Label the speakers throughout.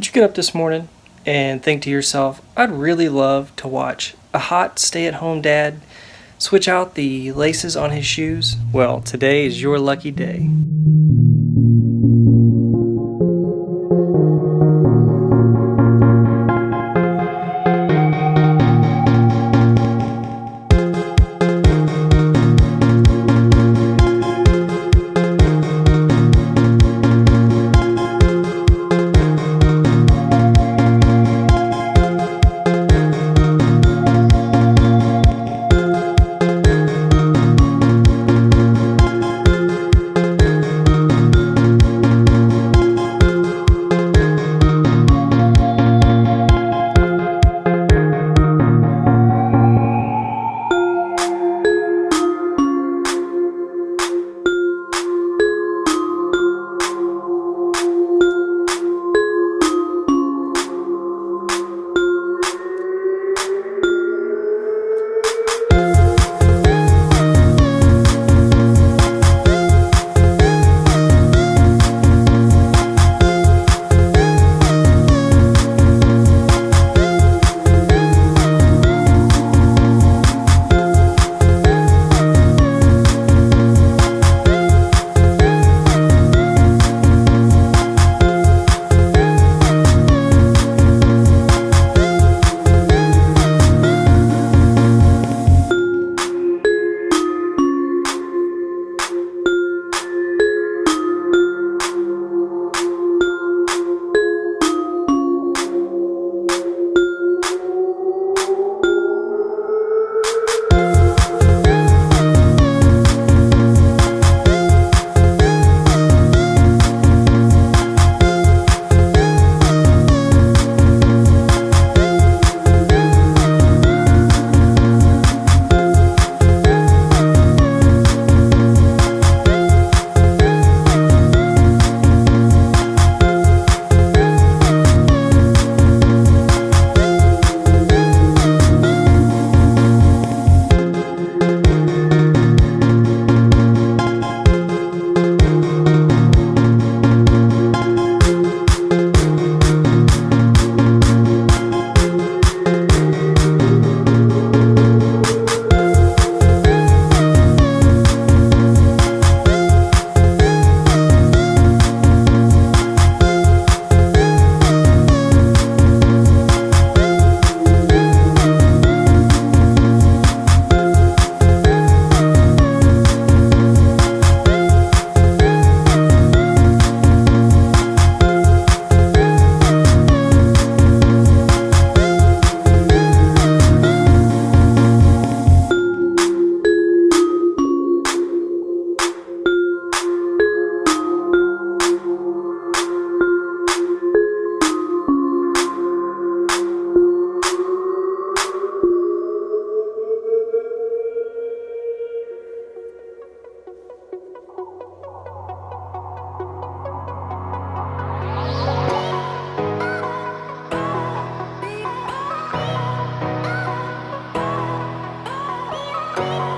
Speaker 1: Did you get up this morning and think to yourself, I'd really love to watch a hot stay at home dad switch out the laces on his shoes? Well, today is your lucky day. Bye.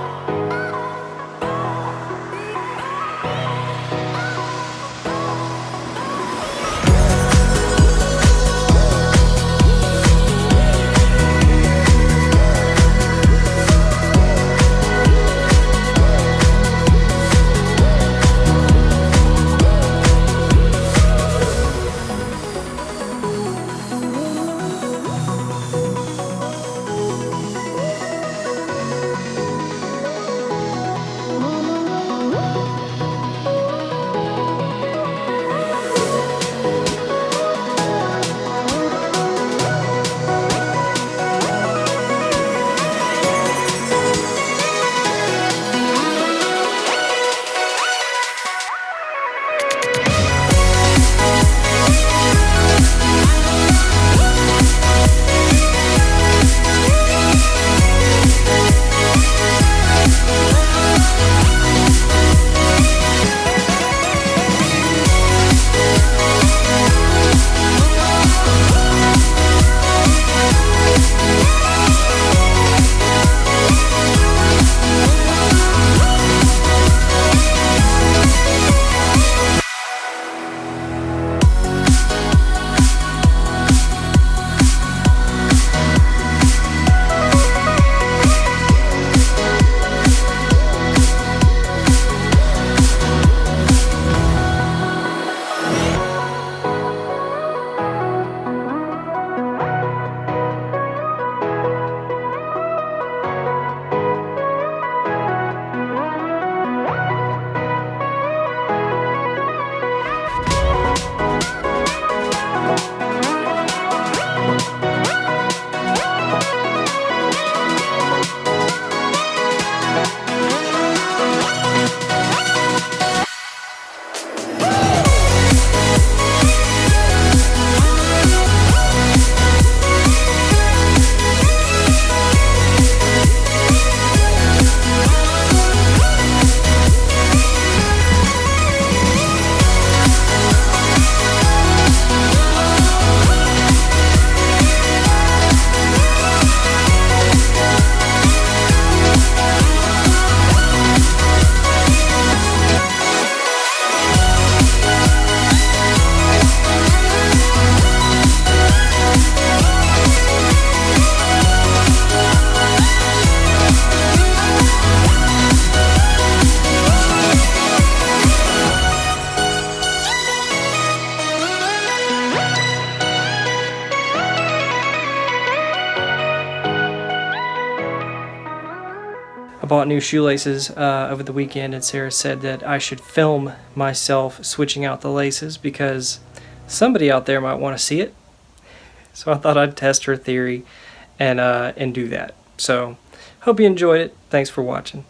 Speaker 1: I bought new shoelaces uh, over the weekend, and Sarah said that I should film myself switching out the laces because somebody out there might want to see it. So I thought I'd test her theory and uh, and do that. So hope you enjoyed it. Thanks for watching.